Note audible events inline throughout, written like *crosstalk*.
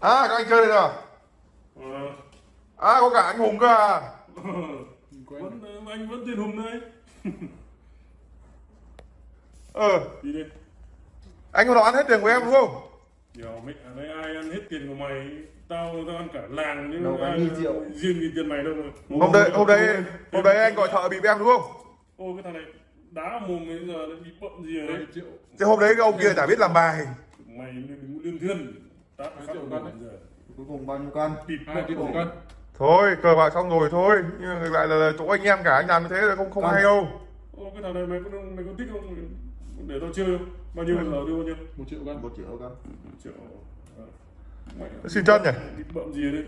À các anh chơi đây rồi Ờ. À có cả anh Hùng cơ à. Vẫn anh vẫn tiền hùng đấy. *laughs* Ờ. Đi đi. Anh có ăn hết tiền của em đúng không? Điều mẹ ở đây ai ăn hết tiền của mày tao tao ăn cả làng nhưng Đâu có ai- nghìn triệu. riêng gì tiền mày đâu mà. Hôm đấy hôm đấy hôm đấy anh gọi thợ bịp em đúng không? Ô cái thằng này đá mồm bây giờ bị bậm gì đây triệu. Thế hôm đấy cái ông kia chả biết làm bài. Mày liên thiên tát phát đấy. giờ cuối cùng bao nhiêu cân? Bịt hai triệu cân. Thôi cờ bạc xong rồi thôi. Nhưng mà ngược lại là chỗ anh em cả anh làm như thế là không không Vâng. hay đâu. Ô cái thằng này mày có mày có thích không? Để tao chơi. Không bao nhiêu giờ đưa bao nhiêu? Một triệu cân. Một triệu cân. Triệu. Ờ. mày Xin chân nhỉ? Bậm gì đi.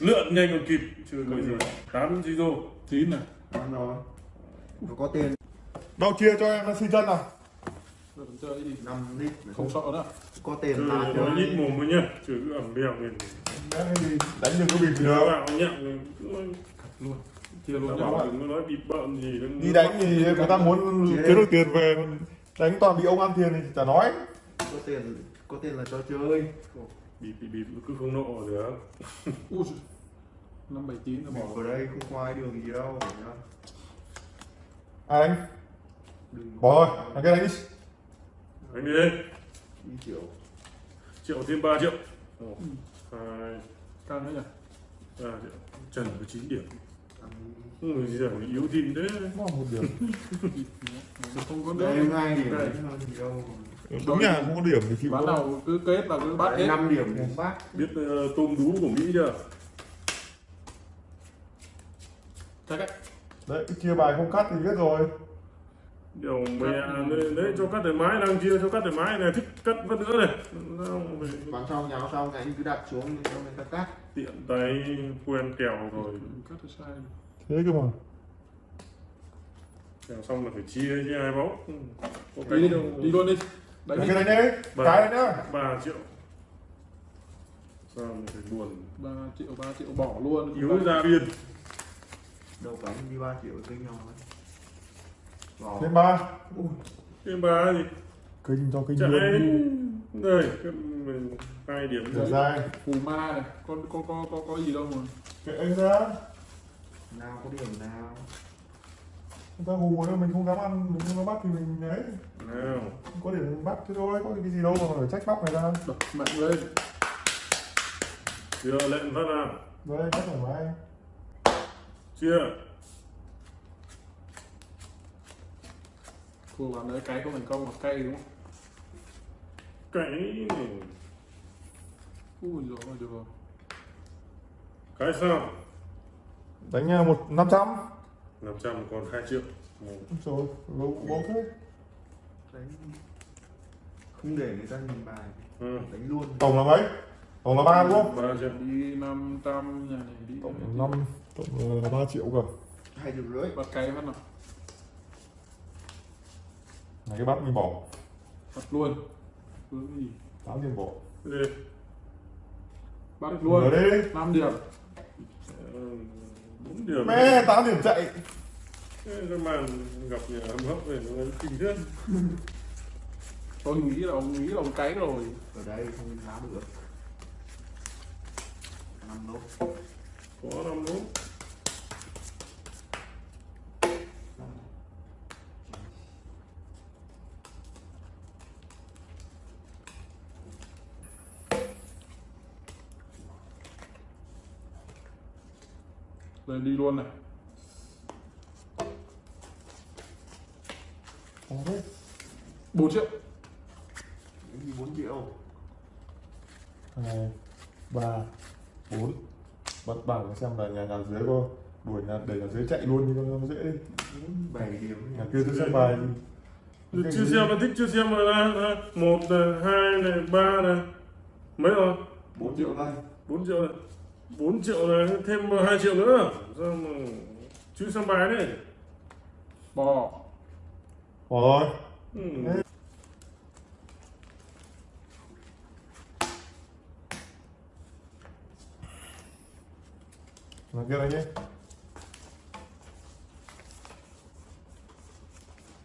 Lượn nhanh còn kịp. Chưa có gì tám gì rồi chín này. Ăn rồi. Nó có tiền. Đâu chia cho em xin chân nào. Rồi năm lít. Không sợ nữa có tiền Ừ, là nói nhít mồm với nhá chứ cứ ẩm bèo mình Đánh đừng có bịp đâu. Vào nhận luôn. chia luôn nó bảo đừng nói bịp bợm gì Đi đánh thì người ta muốn kiếm được tiền về còn Đánh toàn bị ông ăn tiền thì chả nói. Có tiền có tiền là cho chơi. Bịp bịp bịp cứ không nộ được năm bảy chín là bỏ vào đây không có ai đường gì đâu đánh? Đừng Bỏ rồi Thằng kia đánh đi. Anh đi đây đi triệu triệu thêm 3 triệu. Một hai. Căng đấy nhỉ? Ba triệu. Trần có 9 điểm. Người gì rằng yếu thêm thế Nó một điểm. Không có nữa điểm. đấy gì đâu Đúng nhà không có điểm thì chịu bán thôi. nào cứ kết là cứ bắt hết. Năm điểm một bát biết ờ, tôm đú của mỹ chưa? Chắc ấy Đấy cái chia bài không cắt thì biết rồi điều mẹ đấy, đấy cho cắt thoải mái đang chia cho cắt thoải mái này thích cắt vẫn nữa này. Bán xong nháo xong thì anh cứ đặt xuống cho người ta cắt. Tiện tay quen kèo rồi. Cắt được sai. Thế cơ mà. Kèo xong là phải chia chứ ai bó có đi đi đâu đi luôn đi. Đánh kia đánh đấy. Cái đấy nhá. 3 triệu. Sao mình phải buồn? Ba triệu ba triệu bỏ luôn. Yếu ra biên. Đâu anh đi ba triệu kinh nhau ấy. Thêm ba. Thêm ba gì Kinh cho kinh chạy luôn. đây mình hai điểm rồi dài phù ma này con có có có có gì đâu mà. Kệ anh ra. Nào có điểm nào? Người ta hù nữa mình không dám ăn Mình không dám bắt thì mình ấy. Nào. Không có điểm bắt thế thôi Có cái gì đâu mà phải trách bóc người ta đập mạnh lên. Chưa lệnh phát nào Đấy rất thoải mái chưa phù bán đấy cái không thành công mà cay đúng không cái này. Ui rồi được rồi. Cái sao? Đánh à, một năm trăm. 500 còn 2 triệu. Ừ. Rồi lâu bóng thế. Đánh không để người ta nhìn bài. Ừ. đánh luôn. Tổng là mấy? Tổng là ba đúng không? 3 triệu. Đi 500 nhà này đi. Tổng là năm Tổng là ba triệu cơ. Hai triệu rưỡi. Bắt cái phát nào Này cái bắt mình bỏ bắt luôn. Tám tiền bỏ đi bắt được luôn. Rồi đi. 5 điểm. Bốn điểm. Mẹ tám điểm chạy. Cái màn gặp nhà hâm hấp này nó kinh thế. Tôi nghĩ là ông nghĩ là ông cái rồi. Ở đây không tháo được. Năm lốt có năm đúng rồi đi luôn này. 4 triệu. Bốn triệu? Hai ba bốn. Bắt bảng xem là nhà nhà dưới có đuổi nhà để nhà dưới chạy luôn như nó dễ. Đi bốn bảy điểm nhà kia tôi xem bài thì chưa xem nó thích chưa xem rồi là là một này hai này ba này. Mấy rồi? Bốn triệu cân 4 triệu này 4 triệu này thêm 2 triệu nữa sao mà chứ xem bài đấy bò rồi ừ. nhà kia đánh đi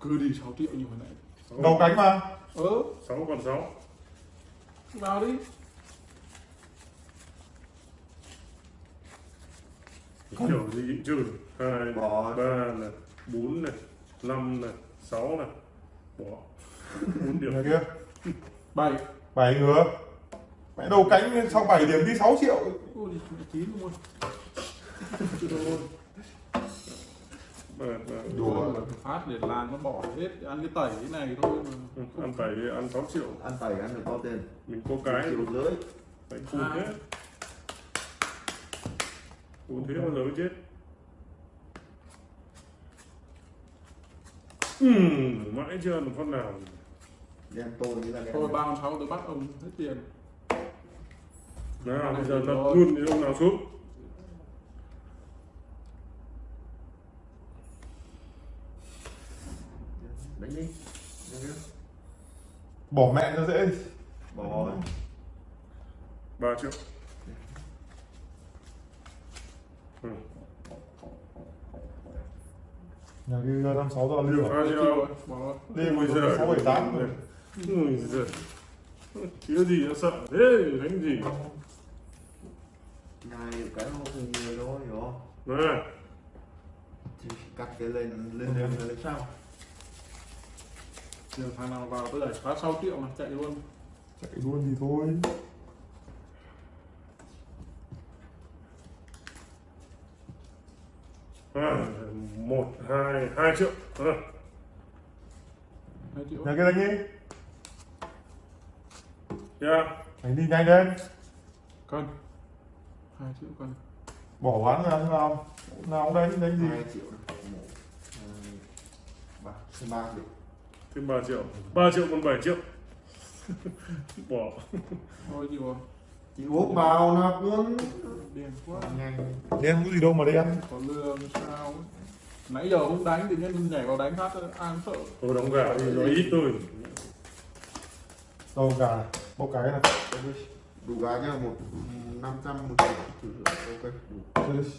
cứ đi 6 triệu như hồi nãy đầu cánh mà ớ 6 còn 6 vào đi kiểu gì? Trừ hai Bỏ. ba này bốn này năm này sáu này. Bỏ. Bốn điểm. Kia bảy. Bảy ngửa mẹ đầu cánh sau 7 điểm đi 6 triệu. Ôi chín luôn Đùa. phát để làm nó bỏ hết. Ăn cái tẩy cái này thôi mà. Ừ, ăn tẩy ăn 6 triệu. Ăn tẩy ăn được bao tiền? Mình có cái. Rưỡi. Phải phun hết phun thế bao giờ mới chết. Ừm, mãi chưa được con nào. Đen tôi như là thôi ba con sáu tôi bắt ông hết tiền. Nào bây giờ lật luôn thì ông nào xuống? Đánh đi. Đánh đi bỏ mẹ cho dễ. Bỏ. 3 triệu ừ. nhà kia ra năm sáu giờ liêu à? bao Chịu nhiêu rồi, bỏ liêu Ôi giời. sáu bảy tám rồi Ui giời Thiếu gì nó sợ? Thế đánh gì? Này cái nó không nhiều đâu hiểu không? Nè thì cắt cái lên lên lên. lên sao? Tiền thằng nào vào tôi đẩy phát 6 triệu này chạy luôn. Chạy luôn thì thôi một hai hai triệu. À. hai triệu. Nhà kia đánh đi Yeah. đánh đi nhanh lên. Cân hai triệu cân bỏ bán ra thế nào. Nào cũng đánh đánh gì? Hai triệu này. một hai ba thêm ba điểm thêm 3 triệu. 3 triệu còn 7 triệu. *laughs* Bỏ. Thôi chịu rồi. Chị úp vào nạp luôn điên quá. Đen có gì đâu mà đen có lương sao ấy. nãy giờ không đánh thì nhân nhảy vào đánh phát ai cũng sợ. Tôi đóng gà thì nó ít thôi đâu cả bốc cái này đủ gái cho một năm trăm một triệu. Ok. Đủ Chơi đi.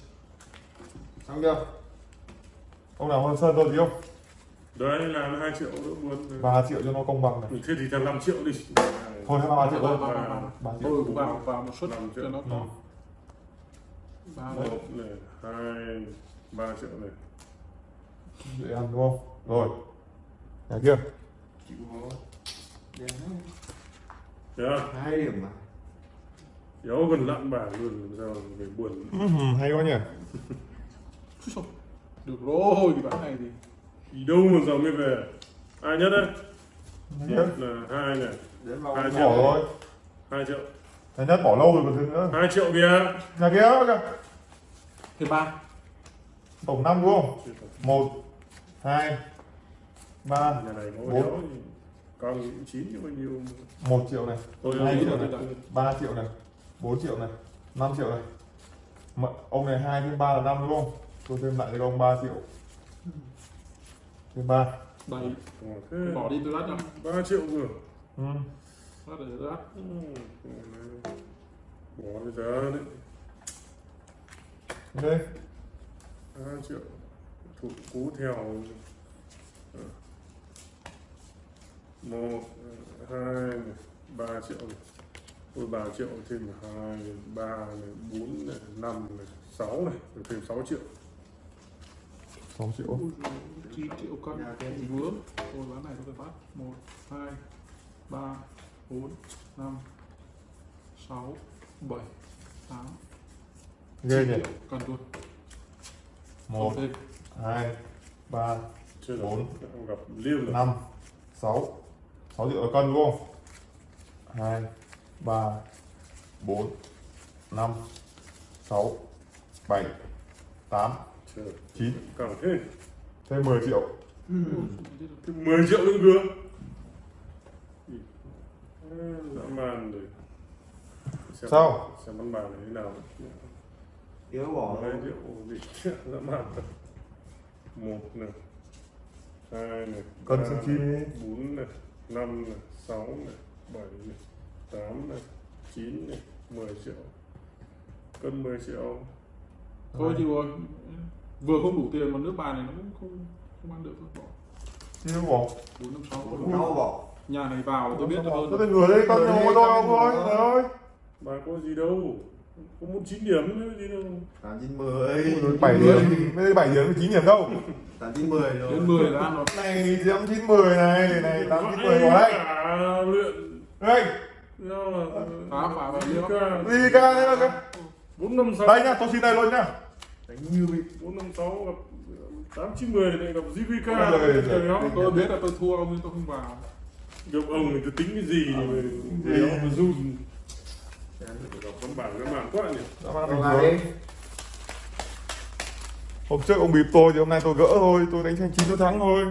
xong chưa? Ông nào hơn sơn tôi gì không đấy là 2 triệu nữa buồn 3 triệu cho nó công bằng này. Thế thì thằng 5 triệu đi. Thôi hai ba triệu thôi. Ba tôi triệu. Cũng vào vào một suất Năm triệu. cho nó có ba một này hai ba triệu này. Dễ ăn đúng không? Rồi. Nhà kia. Chịu khó yeah. hai điểm mà. Yếu gần lặn bảng luôn làm sao về buồn. Hay quá nhỉ. *laughs* Được rồi cái bán này thì. Đi đâu mà giờ mới về? Ai nhất đấy? Kia. là hai này. Hai triệu. bỏ rồi. Hai triệu Thằng nhất bỏ lâu rồi còn thứ nữa. Hai triệu kìa. Nhà kia kìa thêm ba. Tổng năm đúng không? Một hai ba nhà này có Bốn. đéo thì bao nhiêu. Một triệu này tôi Hai nghĩ triệu là này ba triệu này bốn triệu này năm triệu này. Mà ông này hai thêm ba là năm đúng không? Tôi thêm lại cho ông 3 triệu. Thêm ba. Bảy Ồ, thế bỏ đi tôi lát cho ba triệu vừa ừ. Để lát Ừ, bỏ bây giờ đấy. Đây. Hai triệu. Thủ cú theo. Ờ. một hai ba triệu. Này Ôi ba triệu thêm hai ba này bốn này năm này sáu này rồi thêm sáu triệu. 6 triệu. Ui, chín triệu cân vướng. Tôi bán này tôi phải phát? Một hai ba bốn năm sáu bảy tám. Ghê chín nhỉ? triệu. Cân luôn. Một thêm. hai ba chưa được Bốn. gặp liêm rồi. năm sáu. Sáu triệu là cân đúng không? Hai ba bốn năm sáu bảy tám chưa. được chín. Càng thế thêm 10 triệu. Ừ. thêm 10 triệu nữa cơ dã man rồi xem, Sao? xem bắn bàn này thế nào. Yếu bỏ hai triệu gì dã man thật. Một này hai này xem chi này, bốn này năm này sáu này bảy này tám này chín này mười triệu. Cân 10 triệu. Thôi thì rồi vừa không đủ tiền mà nước bài này nó cũng không không ăn được bỏ. Nó bỏ. Bốn năm sáu đau bỏ nhà này vào tôi biết hơn. Tôi ngửa đây có đôi cân không thôi nhiều trời ơi. Bà có gì đâu có một chín điểm nữa gì đâu. Tám chín mười. Bảy điểm. Mấy bảy điểm chín điểm đâu? Tám chín mười rồi. Đến 10 là ăn rồi. Này tám chín mười này này tám chín mười đây cả luyện. Đây Phá, phá vào đi. Ca thế là bốn năm sáu. Đây nhá tôi xin đây luôn nhá. Đánh như bị bốn năm sáu gặp tám chín mười này gặp JVK tôi biết. là tôi thua ông nhưng tôi không vào gặp ông thì tôi tính cái gì mà gì? ông mà run. Đọc văn bản văn bản quá nhỉ. Đi. Hôm trước ông bịp tôi thì hôm nay tôi gỡ thôi tôi đánh thành chín tôi thắng thôi